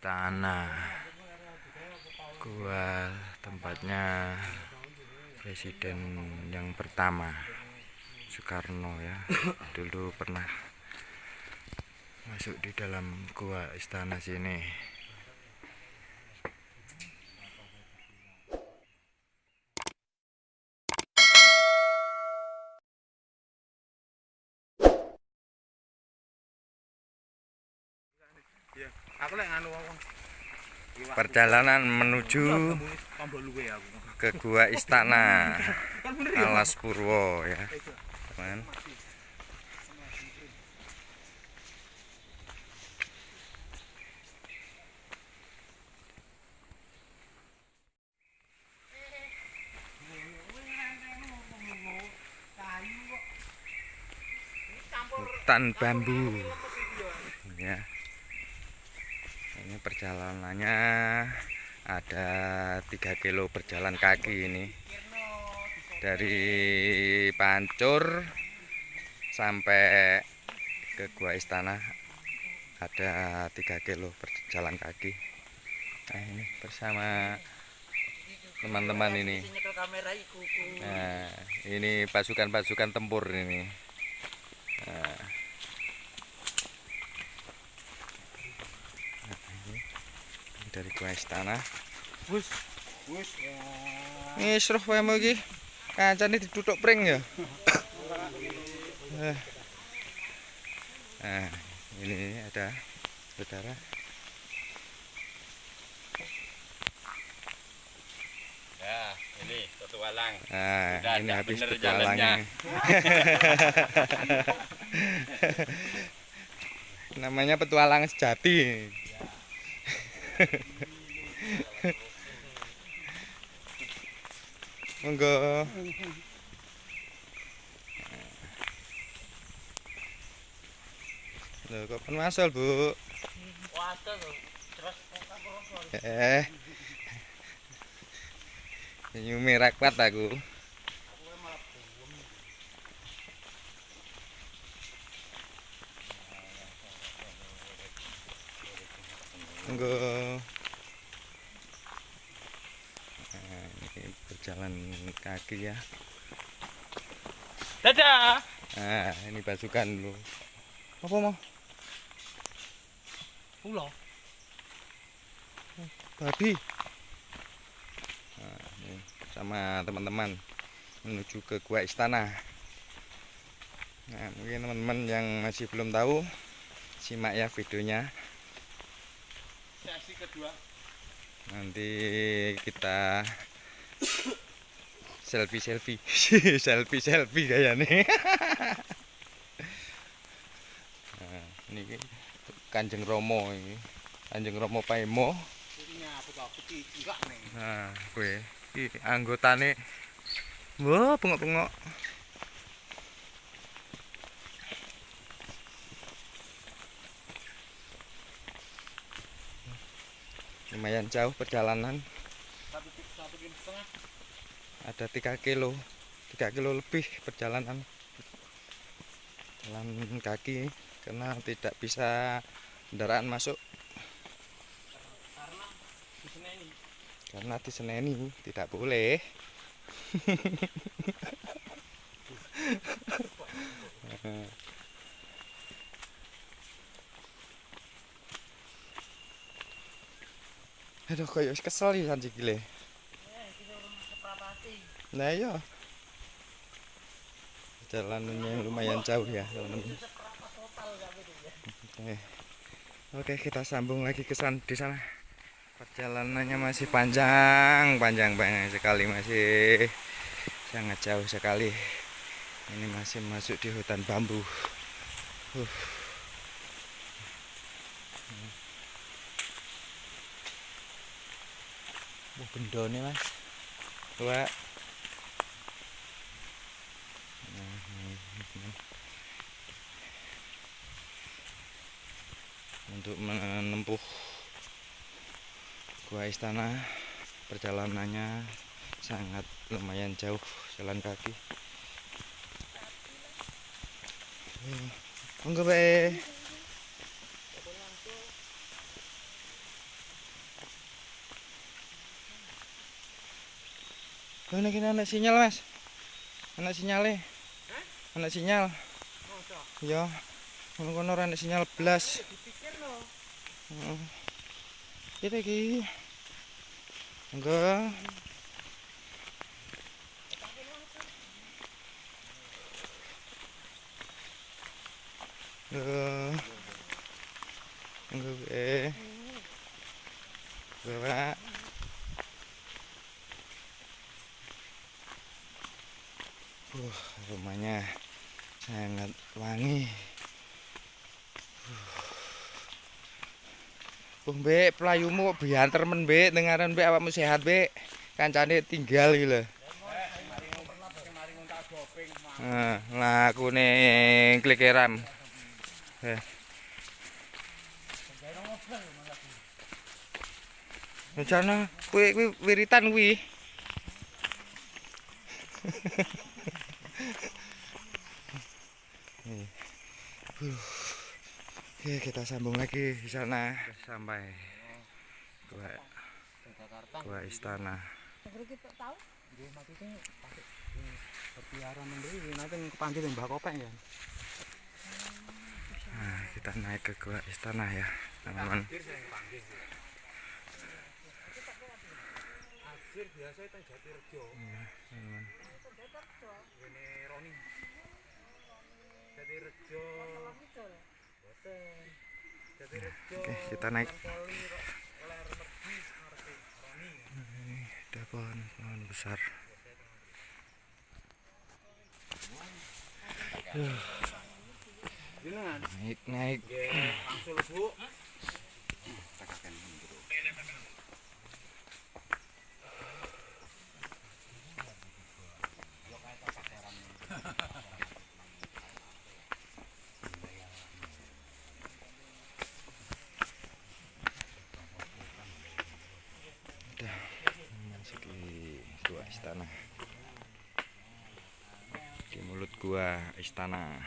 istana gua tempatnya presiden yang pertama Soekarno ya. Dulu pernah masuk di dalam gua istana sini perjalanan menuju ke gua istana Alas Purwo ya. Teman. Hutan bambu. ya ini perjalanannya ada 3 kilo berjalan kaki ini. Dari Pancur sampai ke Gua Istana ada 3 kilo berjalan kaki. Nah ini bersama teman-teman ini. Nah ini pasukan-pasukan tempur ini. Nah, dari gua istana Wis, wis. Wis roh wae mau iki. Kancane ditutuk pring ya. Eh. Nah, ini ada saudara. Ya, ini petualang. Nah, Sudah ini habis bener petualangnya. Namanya petualang sejati. monggo. Lho kok pen masal bu? Waduh, terus eh. Nyumi rakpat aku. Monggo. Nah, ini berjalan kaki ya. Dadah. Nah, ini pasukan lu. Apa mau? Ulo. Babi. Nah, ini sama teman-teman menuju ke gua istana. Nah, mungkin teman-teman yang masih belum tahu simak ya videonya. sesi kedua. Nanti kita selfie selfie selfie selfie kayak nih nah, ini kanjeng romo ini. Kanjeng romo paimo. Nah gue anggota nih wow pengok pengok Lumayan jauh perjalanan, ada 3 kilo, 3 kilo lebih perjalanan. Jalan kaki karena tidak bisa kendaraan masuk karena di Seneni tidak boleh. Aduh, kayak wis kesel ya sanji gile. Nah iya. Jalanannya lumayan jauh ya, teman-teman. Oke. Oke, kita sambung lagi ke sana di sana. Perjalanannya masih panjang, panjang banyak sekali masih sangat jauh sekali. Ini masih masuk di hutan bambu. Uh. Wah, gendone, Mas. Wah. Untuk menempuh gua istana perjalanannya sangat lumayan jauh jalan kaki. Monggo Kene iki ana sinyal, Mas. Ana sinyale. Hah? Ana sinyal. Oh, iya. Ngono kono ana sinyal blas. Dipikir lho. Heeh. Iki iki. Engga. Eh. Engga, eh. Bapak. Uh, rumahnya sangat wangi. Uh, Mbek, pelayumu kok bianter men, Mbek. Dengaran Mbek awakmu sehat, Mbek. Kancane tinggal iki lho. Nah, lakune klikeran. Eh. Rencana kuwi kuwi wiritan kuwi. Oke, kita sambung lagi di sana sampai gua gua istana. Nah, kita naik ke gua istana ya, teman-teman. Akhir biasa itu Jatirejo. teman-teman. Ini Roni. Jatirejo. Boten. Jatirejo. Oke, kita naik. Roni. Ada pohon pohon besar. Jenengan. Naik naik. Langsung Bu. Udah memasuki gua istana. Di gua istana.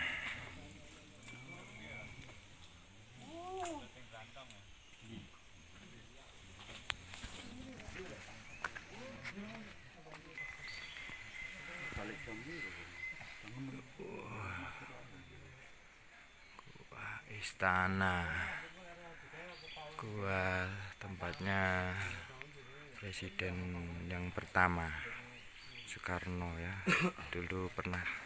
Gua istana. Gua tempatnya presiden yang pertama Soekarno ya dulu pernah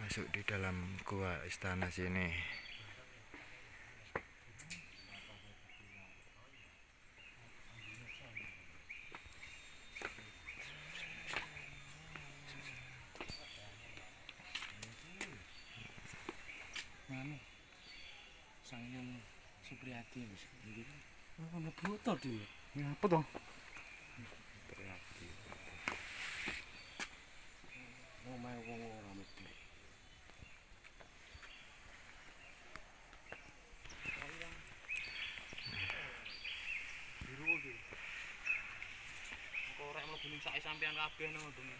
masuk di dalam gua istana sini wis. Iki. Mlebu to dhewe. Ngapa to? Omahe wong ora నాకు pain ఉంటుంది.